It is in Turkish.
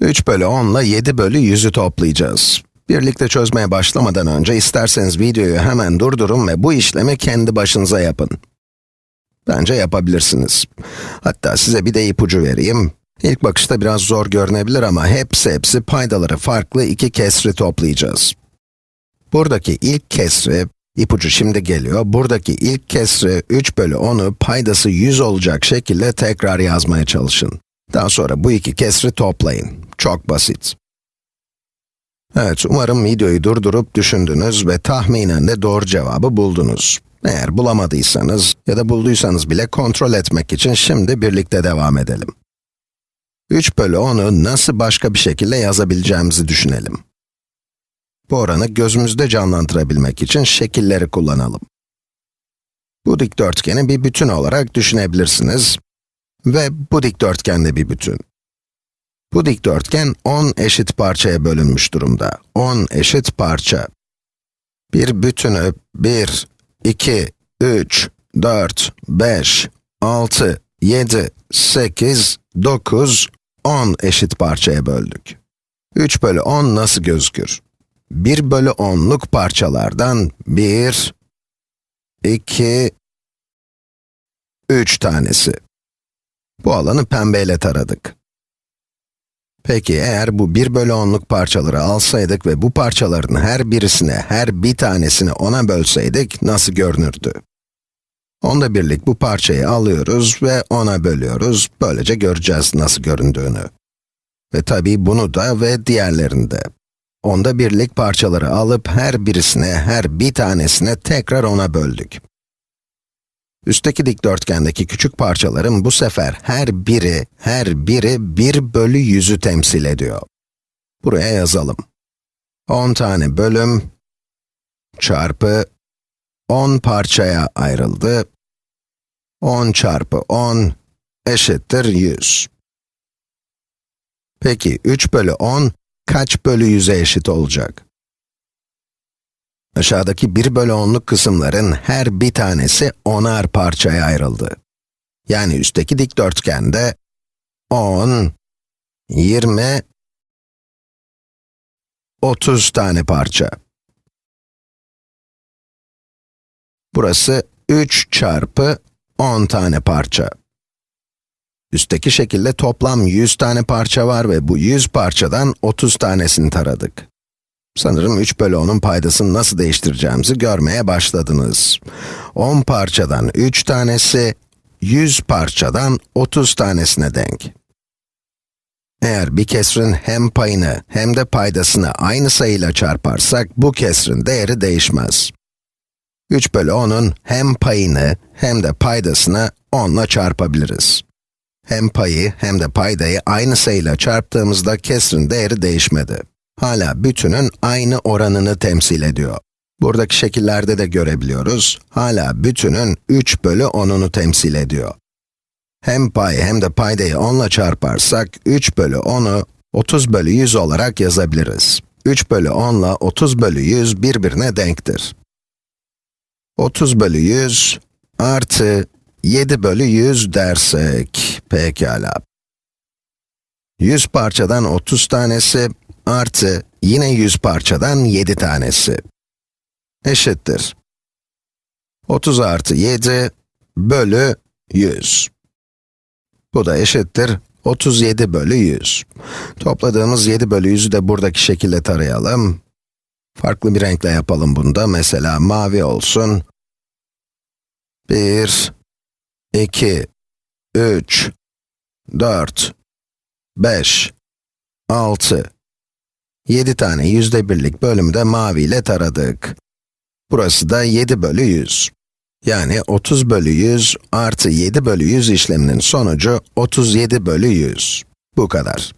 3 bölü 10 ile 7 bölü 100'ü toplayacağız. Birlikte çözmeye başlamadan önce isterseniz videoyu hemen durdurun ve bu işlemi kendi başınıza yapın. Bence yapabilirsiniz. Hatta size bir de ipucu vereyim. İlk bakışta biraz zor görünebilir ama hepsi hepsi paydaları farklı iki kesri toplayacağız. Buradaki ilk kesri, ipucu şimdi geliyor, buradaki ilk kesri 3 bölü 10'u paydası 100 olacak şekilde tekrar yazmaya çalışın. Daha sonra bu iki kesri toplayın. Çok basit. Evet, umarım videoyu durdurup düşündünüz ve tahminen de doğru cevabı buldunuz. Eğer bulamadıysanız ya da bulduysanız bile kontrol etmek için şimdi birlikte devam edelim. 3 bölü 10'u nasıl başka bir şekilde yazabileceğimizi düşünelim. Bu oranı gözümüzde canlandırabilmek için şekilleri kullanalım. Bu dikdörtgeni bir bütün olarak düşünebilirsiniz ve bu dikdörtgen de bir bütün. Bu dikdörtgen 10 eşit parçaya bölünmüş durumda. 10 eşit parça. Bir bütünü 1, 2, 3, 4, 5, 6, 7, 8, 9, 10 eşit parçaya böldük. 3 bölü 10 nasıl gözükür? 1 bölü 10'luk parçalardan 1, 2, 3 tanesi. Bu alanı pembeyle taradık. Peki eğer bu 1 bölü 10'luk parçaları alsaydık ve bu parçaların her birisine, her bir tanesini 10'a bölseydik nasıl görünürdü? Onda birlik bu parçayı alıyoruz ve 10'a bölüyoruz. Böylece göreceğiz nasıl göründüğünü. Ve tabii bunu da ve diğerlerini de. Onda birlik parçaları alıp her birisine, her bir tanesine tekrar 10'a böldük. Üstteki dikdörtgendeki küçük parçaların bu sefer her biri, her biri 1 bölü 100'ü temsil ediyor. Buraya yazalım. 10 tane bölüm çarpı 10 parçaya ayrıldı. 10 çarpı 10 eşittir 100. Peki 3 bölü 10 kaç bölü 100'e eşit olacak? Aşağıdaki 1 bölü 10'luk kısımların her bir tanesi 10'ar parçaya ayrıldı. Yani üstteki dikdörtgende 10, 20, 30 tane parça. Burası 3 çarpı 10 tane parça. Üstteki şekilde toplam 100 tane parça var ve bu 100 parçadan 30 tanesini taradık. Sanırım 3 bölü 10'un paydasını nasıl değiştireceğimizi görmeye başladınız. 10 parçadan 3 tanesi, 100 parçadan 30 tanesine denk. Eğer bir kesrin hem payını hem de paydasını aynı sayıyla çarparsak, bu kesrin değeri değişmez. 3 bölü 10'un hem payını hem de paydasını 10 ile çarpabiliriz. Hem payı hem de paydayı aynı sayıyla çarptığımızda kesrin değeri değişmedi hala bütünün aynı oranını temsil ediyor. Buradaki şekillerde de görebiliyoruz, hala bütünün 3 bölü 10'unu temsil ediyor. Hem pay hem de paydayı 10 ile çarparsak, 3 bölü 10'u 30 bölü 100 olarak yazabiliriz. 3 bölü 10 ile 30 bölü 100 birbirine denktir. 30 bölü 100 artı 7 bölü 100 dersek, pekala. 100 parçadan 30 tanesi artı yine 100 parçadan 7 tanesi eşittir. 30 artı 7 bölü 100. Bu da eşittir 37 bölü 100. Topladığımız 7 bölü 100'ü de buradaki şekilde tarayalım. Farklı bir renkle yapalım bunu da. Mesela mavi olsun. 1, 2, 3, 4, 5, 6, 7 tane yüzde birlik bölümü de mavi ile taradık. Burası da 7 bölü 100. Yani 30 bölü 100 artı 7 bölü 100 işleminin sonucu 37 bölü 100. Bu kadar.